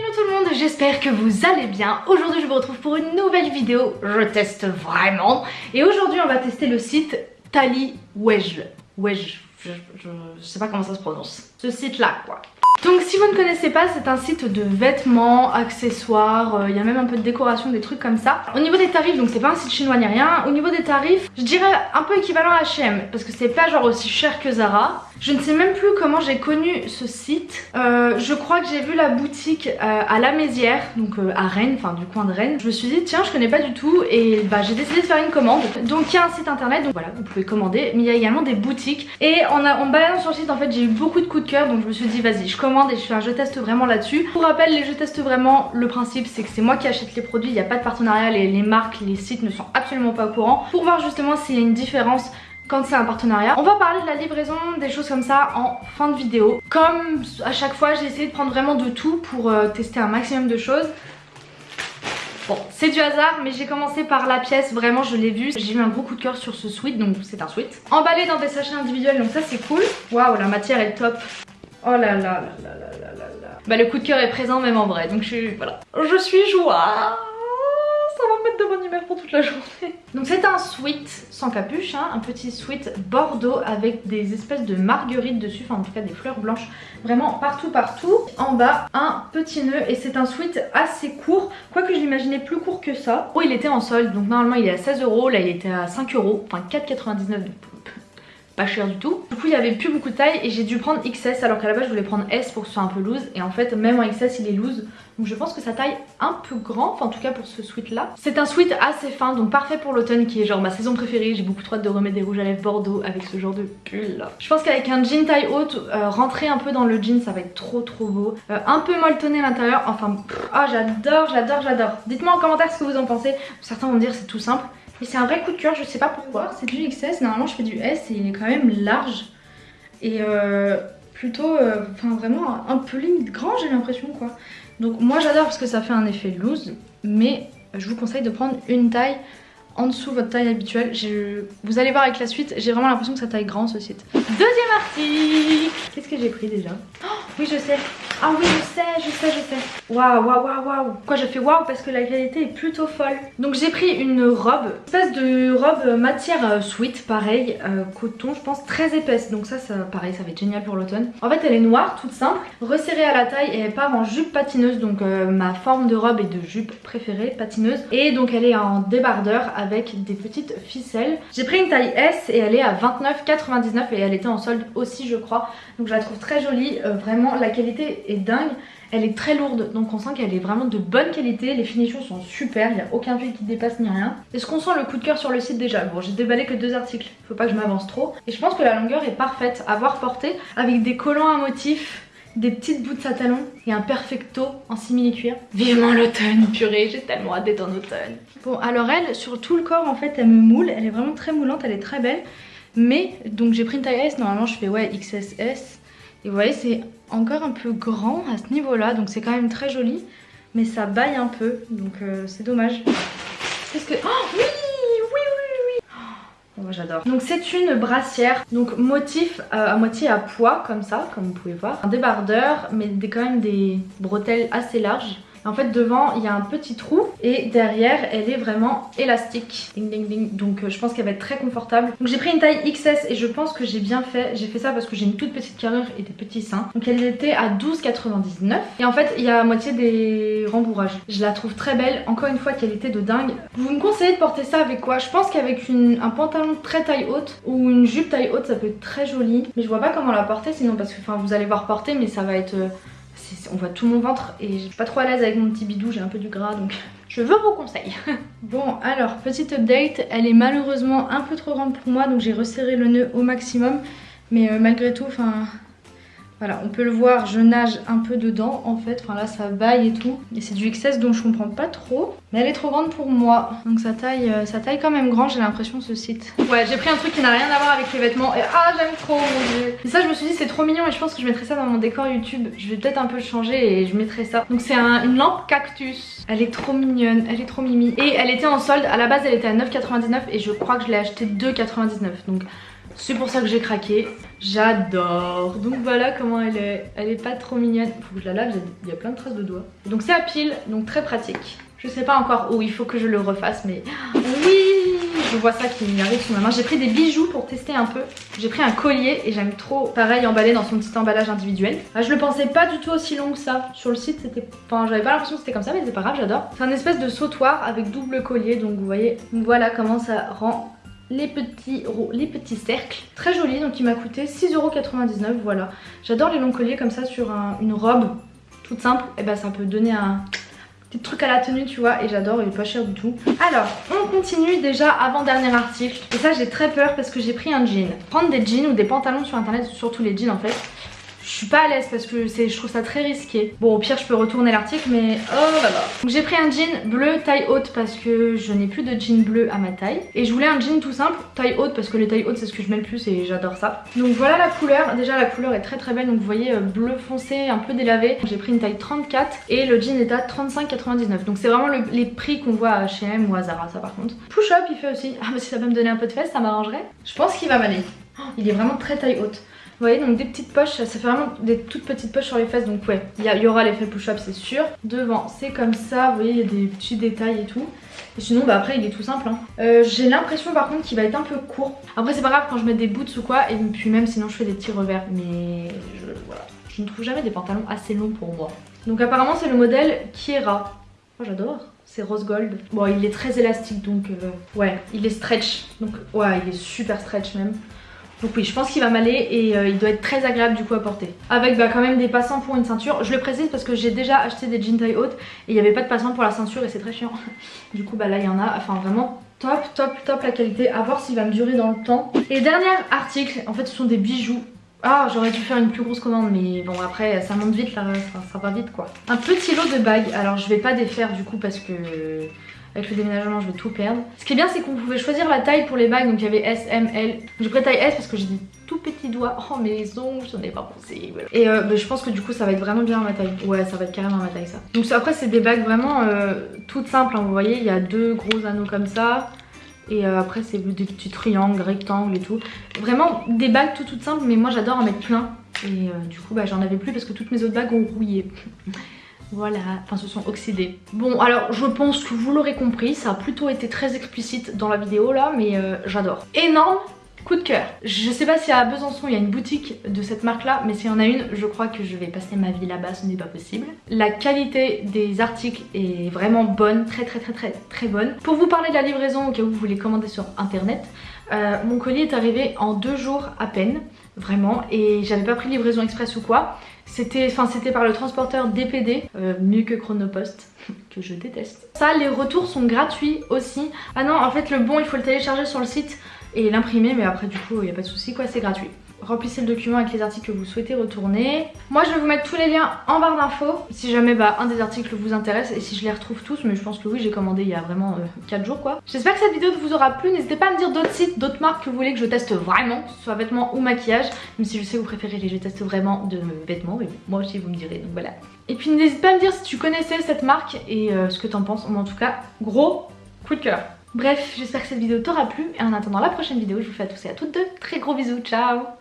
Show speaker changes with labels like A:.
A: Hello tout le monde, j'espère que vous allez bien. Aujourd'hui je vous retrouve pour une nouvelle vidéo, je teste vraiment. Et aujourd'hui on va tester le site Tally Wedge. Wedge, je, je sais pas comment ça se prononce. Ce site là quoi. Donc si vous ne connaissez pas, c'est un site de vêtements, accessoires, euh, il y a même un peu de décoration, des trucs comme ça. Au niveau des tarifs, donc c'est pas un site chinois ni rien, au niveau des tarifs, je dirais un peu équivalent à H&M parce que c'est pas genre aussi cher que Zara. Je ne sais même plus comment j'ai connu ce site. Euh, je crois que j'ai vu la boutique euh, à la Mézière, donc à Rennes, enfin du coin de Rennes. Je me suis dit tiens je connais pas du tout et bah j'ai décidé de faire une commande. Donc il y a un site internet, donc voilà vous pouvez commander, mais il y a également des boutiques. Et en, baladant sur le site en fait j'ai eu beaucoup de coups de cœur donc je me suis dit vas-y je commande et je fais un je teste vraiment là-dessus. Pour rappel les jeux teste vraiment, le principe c'est que c'est moi qui achète les produits, il n'y a pas de partenariat, les, les marques, les sites ne sont absolument pas au courant. Pour voir justement s'il y a une différence quand c'est un partenariat. On va parler de la livraison, des choses comme ça en fin de vidéo. Comme à chaque fois j'ai essayé de prendre vraiment de tout pour euh, tester un maximum de choses. Bon, c'est du hasard, mais j'ai commencé par la pièce, vraiment je l'ai vu. J'ai eu un gros coup de cœur sur ce sweat, donc c'est un sweat. Emballé dans des sachets individuels, donc ça c'est cool. Waouh, la matière est top. Oh là là là là là là là là. Bah le coup de cœur est présent même en vrai, donc je suis, voilà. Je suis joie me mettre de bonne humeur pour toute la journée. Donc c'est un sweat sans capuche, hein, un petit sweat bordeaux avec des espèces de marguerites dessus, enfin en tout cas des fleurs blanches vraiment partout partout. En bas un petit nœud et c'est un sweat assez court, quoique je l'imaginais plus court que ça. Oh il était en solde, donc normalement il est à 16 euros, là il était à 5 euros, enfin 4,99 pas cher du tout. Du coup il y avait plus beaucoup de taille et j'ai dû prendre XS alors qu'à la base je voulais prendre S pour que ce soit un peu loose et en fait même en XS il est loose donc je pense que ça taille un peu grand, enfin en tout cas pour ce sweat là. C'est un sweat assez fin donc parfait pour l'automne qui est genre ma saison préférée. J'ai beaucoup trop hâte de remettre des rouges à lèvres bordeaux avec ce genre de pull. Je pense qu'avec un jean taille haute, euh, rentrer un peu dans le jean ça va être trop trop beau. Euh, un peu molletonné à l'intérieur, enfin ah oh, j'adore j'adore j'adore. Dites-moi en commentaire ce que vous en pensez. Certains vont dire c'est tout simple. Mais c'est un vrai coup de cœur, je sais pas pourquoi. C'est du XS, normalement je fais du S et il est quand même large. Et euh, plutôt, euh, enfin vraiment un peu limite grand j'ai l'impression quoi. Donc moi j'adore parce que ça fait un effet loose. Mais je vous conseille de prendre une taille en dessous votre taille habituelle. Vous allez voir avec la suite, j'ai vraiment l'impression que ça taille grand ce site. Deuxième article Qu'est-ce que j'ai pris déjà? Oh, Oui je sais ah oui, je sais, je sais, je sais. Waouh, waouh, waouh, waouh. Pourquoi je fais waouh Parce que la qualité est plutôt folle. Donc j'ai pris une robe, espèce de robe matière euh, sweat, pareil, euh, coton, je pense, très épaisse. Donc ça, ça, pareil, ça va être génial pour l'automne. En fait, elle est noire, toute simple, resserrée à la taille et elle part en jupe patineuse. Donc euh, ma forme de robe est de jupe préférée, patineuse. Et donc elle est en débardeur avec des petites ficelles. J'ai pris une taille S et elle est à 29,99 et elle était en solde aussi, je crois. Donc je la trouve très jolie. vraiment, la qualité dingue. Elle est très lourde, donc on sent qu'elle est vraiment de bonne qualité. Les finitions sont super, il n'y a aucun fil qui dépasse ni rien. Est-ce qu'on sent le coup de cœur sur le site déjà? Bon, j'ai déballé que deux articles, faut pas que je m'avance trop. Et je pense que la longueur est parfaite à voir porter avec des collants à motifs des petites bouts à talons et un perfecto en simili-cuir. Vivement l'automne, purée, j'ai tellement hâte d'être en automne. Bon, alors elle, sur tout le corps, en fait, elle me moule. Elle est vraiment très moulante, elle est très belle. Mais, donc j'ai pris une taille S, normalement je fais ouais XSS. Et vous voyez, c'est encore un peu grand à ce niveau-là, donc c'est quand même très joli. Mais ça baille un peu, donc euh, c'est dommage. Qu'est-ce que... Oh oui Donc c'est une brassière, donc motif euh, à moitié à poids, comme ça, comme vous pouvez voir. Un débardeur, mais quand même des bretelles assez larges. En fait devant il y a un petit trou et derrière elle est vraiment élastique. Ding ding ding. Donc euh, je pense qu'elle va être très confortable. Donc j'ai pris une taille XS et je pense que j'ai bien fait. J'ai fait ça parce que j'ai une toute petite carrure et des petits seins. Donc elle était à 12,99 et en fait il y a à moitié des rembourrages. Je la trouve très belle. Encore une fois qualité de dingue. Vous me conseillez de porter ça avec quoi? Je pense qu'avec un pantalon très taille haute ou une jupe taille haute ça peut être très joli. Mais je vois pas comment la porter sinon parce que enfin vous allez voir porter mais ça va être... On voit tout mon ventre et je suis pas trop à l'aise avec mon petit bidou, j'ai un peu du gras donc je veux vos conseils. bon alors petite update, elle est malheureusement un peu trop grande pour moi donc j'ai resserré le nœud au maximum mais euh, malgré tout enfin voilà, on peut le voir, je nage un peu dedans en fait. Enfin là, ça baille et tout. Et c'est du XS dont je comprends pas trop. Mais elle est trop grande pour moi. Donc ça taille, euh, taille quand même grand, j'ai l'impression, ce site. Ouais, j'ai pris un truc qui n'a rien à voir avec les vêtements. Et ah, j'aime trop, mon. Et ça, je me suis dit, c'est trop mignon. Et je pense que je mettrai ça dans mon décor YouTube. Je vais peut-être un peu changer et je mettrai ça. Donc c'est une lampe cactus. Elle est trop mignonne, elle est trop mimi. Et elle était en solde. À la base, elle était à 9,99 et je crois que je l'ai acheté 2,99. Donc C'est pour ça que j'ai craqué. J'adore. Donc voilà comment elle est. Elle est pas trop mignonne. Faut que je la lave, il y a plein de traces de doigts. Donc c'est à pile, donc très pratique. Je sais pas encore où, il faut que je le refasse, mais oui Je vois ça qui arrive sous ma main. J'ai pris des bijoux pour tester un peu. J'ai pris un collier et j'aime trop, pareil, emballé dans son petit emballage individuel. Ah, je le pensais pas du tout aussi long que ça. Sur le site, c'était... Enfin, j'avais pas l'impression que c'était comme ça, mais c'est pas grave, j'adore. C'est un espèce de sautoir avec double collier, donc vous voyez, voilà comment ça rend les petits, les petits cercles. Très joli, donc il m'a coûté 6,99€, voilà. J'adore les longs colliers comme ça sur une robe toute simple. Et ben ça peut donner un des trucs à la tenue tu vois et j'adore, il est pas cher du tout. Alors on continue déjà avant dernier article et ça j'ai très peur parce que j'ai pris un jean. Prendre des jeans ou des pantalons sur internet, surtout les jeans en fait, je suis pas à l'aise parce que je trouve ça très risqué. Bon au pire je peux retourner l'article mais oh là là. Donc j'ai pris un jean bleu taille haute parce que je n'ai plus de jean bleu à ma taille. Et je voulais un jean tout simple taille haute parce que les tailles hautes c'est ce que je mets le plus et j'adore ça. Donc voilà la couleur. Déjà la couleur est très très belle donc vous voyez euh, bleu foncé un peu délavé. J'ai pris une taille 34 et le jean est à 35,99. Donc c'est vraiment les prix qu'on voit à H&M ou à Zara ça par contre. Push-up il fait aussi. Ah mais si ça peut me donner un peu de fesses ça m'arrangerait. Je pense qu'il va m'aller. Oh, il est vraiment très taille haute. Vous voyez donc des petites poches, ça fait vraiment des toutes petites poches sur les fesses donc ouais, il y, aura l'effet push-up c'est sûr. Devant c'est comme ça, vous voyez il y a des petits détails et tout. Et sinon bah après il est tout simple hein. euh, J'ai l'impression par contre qu'il va être un peu court. Après c'est pas grave quand je mets des boots ou quoi et puis même sinon je fais des petits revers mais je, voilà. Je ne trouve jamais des pantalons assez longs pour moi. Donc apparemment c'est le modèle Kiera. Oh j'adore c'est rose gold. Bon il est très élastique donc euh, ouais il est stretch donc ouais il est super stretch même. Donc oui, je pense qu'il va m'aller et euh, il doit être très agréable du coup à porter. Avec bah, quand même des passants pour une ceinture. Je le précise parce que j'ai déjà acheté des jeans taille haute et il n'y avait pas de passants pour la ceinture et c'est très chiant. Du coup bah là il y en a, enfin vraiment top top top la qualité. À voir s'il va me durer dans le temps. Et dernier article, en fait ce sont des bijoux. Ah j'aurais dû faire une plus grosse commande mais bon après ça monte vite là, ça, ça va vite quoi. Un petit lot de bagues, alors je vais pas défaire du coup parce que avec le déménagement je vais tout perdre. Ce qui est bien c'est qu'on pouvait choisir la taille pour les bagues donc il y avait S, M, L. J'ai pris taille S parce que j'ai des tout petits doigts. Oh mes ongles, ce n'est pas possible. Et euh, bah, je pense que du coup ça va être vraiment bien à ma taille. Ouais ça va être carrément à ma taille ça. Donc après c'est des bagues vraiment euh, toutes simples hein. vous voyez il y a deux gros anneaux comme ça. Et euh, après c'est des petits triangles, rectangles et tout. Vraiment des bagues tout toutes simples mais moi j'adore en mettre plein. Et du coup bah, j'en avais plus parce que toutes mes autres bagues ont rouillé. Voilà, enfin se sont oxydés. Bon alors je pense que vous l'aurez compris, ça a plutôt été très explicite dans la vidéo là, mais euh, j'adore. Énorme coup de cœur. Je sais pas si à Besançon il y a une boutique de cette marque là, mais s'il y en a une, je crois que je vais passer ma vie là-bas, ce n'est pas possible. La qualité des articles est vraiment bonne, très très très très très bonne. Pour vous parler de la livraison au cas où vous voulez commander sur internet, euh, mon colis est arrivé en deux jours à peine, vraiment, et j'avais pas pris livraison express ou quoi. C'était par le transporteur DPD, euh, mieux que Chronopost, que je déteste. Ça, les retours sont gratuits aussi. Ah non, en fait le bon, il faut le télécharger sur le site et l'imprimer, mais après du coup, il n'y a pas de souci quoi, c'est gratuit remplissez le document avec les articles que vous souhaitez retourner. Moi je vais vous mettre tous les liens en barre d'infos si jamais bah, un des articles vous intéresse et si je les retrouve tous mais je pense que oui j'ai commandé il y a vraiment 4 euh, jours quoi. J'espère que cette vidéo vous aura plu, n'hésitez pas à me dire d'autres sites, d'autres marques que vous voulez que je teste vraiment, soit vêtements ou maquillage, même si je sais que vous préférez les je teste vraiment de vêtements mais moi aussi vous me direz donc voilà. Et puis n'hésite pas à me dire si tu connaissais cette marque et euh, ce que t'en penses, en tout cas gros coup de cœur. Bref, j'espère que cette vidéo t'aura plu et en attendant la prochaine vidéo, je vous fais à tous et à toutes de très gros bisous, ciao